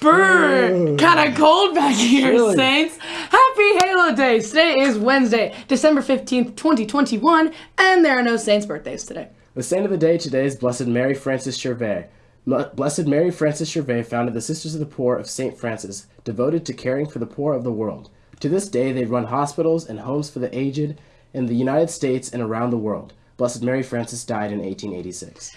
Brr, mm. kind of cold back here, Chilly. Saints. Happy Halo Day. Today is Wednesday, December 15th, 2021, and there are no Saints birthdays today. The saint of the day today is Blessed Mary Frances Gervais. Blessed Mary Frances Gervais founded the Sisters of the Poor of St. Francis, devoted to caring for the poor of the world. To this day, they run hospitals and homes for the aged in the United States and around the world. Blessed Mary Frances died in 1886.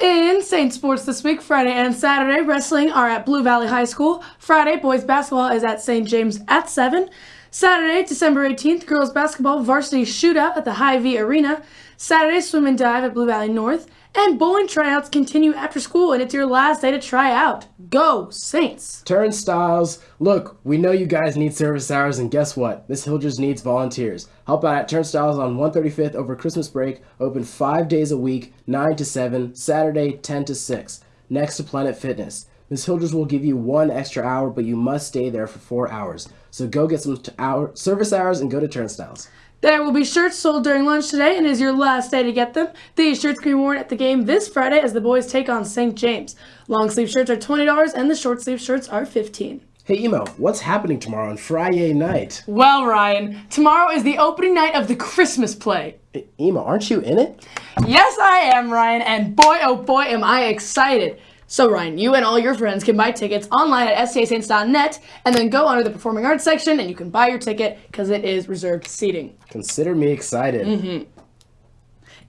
In Saint Sports this week, Friday and Saturday, wrestling are at Blue Valley High School. Friday, boys basketball is at St. James at 7. Saturday, December 18th, girls basketball varsity shootout at the Hy-Vee Arena. Saturday, swim and dive at Blue Valley North. And bowling tryouts continue after school, and it's your last day to try out. Go, Saints! Turnstiles. Look, we know you guys need service hours, and guess what? This Hildress needs volunteers. Help out at Turnstiles on 135th over Christmas break, open five days a week, 9 to 7, Saturday 10 to 6, next to Planet Fitness. Miss Hildress will give you one extra hour, but you must stay there for four hours. So go get some hour, service hours and go to Turnstiles. There will be shirts sold during lunch today, and it is your last day to get them. These shirts can be worn at the game this Friday as the boys take on St. James. Long sleeve shirts are $20, and the short sleeve shirts are 15 Hey Emo, what's happening tomorrow on Friday night? Well, Ryan, tomorrow is the opening night of the Christmas play. E- Emo, aren't you in it? Yes, I am, Ryan, and boy, oh boy, am I excited. So, Ryan, you and all your friends can buy tickets online at stasaints.net and then go under the Performing Arts section and you can buy your ticket because it is reserved seating. Consider me excited. Mm-hmm.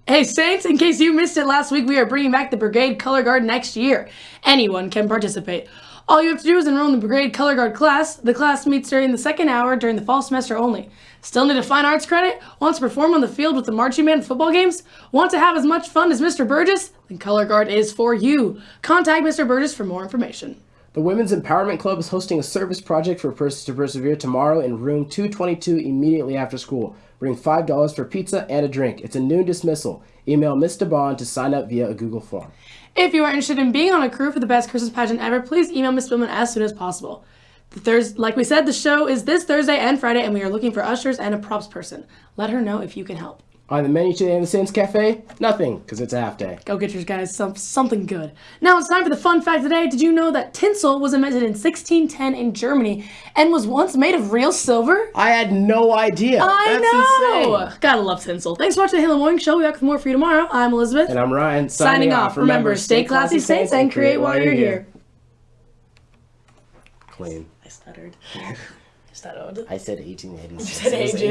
Hey, Saints, in case you missed it last week, we are bringing back the Brigade Color Guard next year. Anyone can participate. All you have to do is enroll in the Brigade Color Guard class. The class meets during the second hour during the fall semester only. Still need a fine arts credit? Want to perform on the field with the marching band football games? Want to have as much fun as Mr. Burgess? Then Color Guard is for you. Contact Mr. Burgess for more information. The Women's Empowerment Club is hosting a service project for Persons to Persevere tomorrow in room 222 immediately after school. Bring $5 for pizza and a drink. It's a noon dismissal. Email Miss DeBond to sign up via a Google form. If you are interested in being on a crew for the best Christmas pageant ever, please email Ms. Billman as soon as possible. The Thurs, like we said, the show is this Thursday and Friday, and we are looking for ushers and a props person. Let her know if you can help. On the menu today in the Saints Cafe? Nothing, because it's a half day. Go get your guys some, something good. Now it's time for the fun fact today. Did you know that tinsel was invented in 1610 in Germany and was once made of real silver? I had no idea. I That's know. insane. Gotta love tinsel. Thanks for watching the Halo Morning Show. We'll be back with more for you tomorrow. I'm Elizabeth. And I'm Ryan. signing off. Remember, stay classy, saints, and create while you're here. Clean. I stuttered. I stuttered. I said 1886. said It was aged.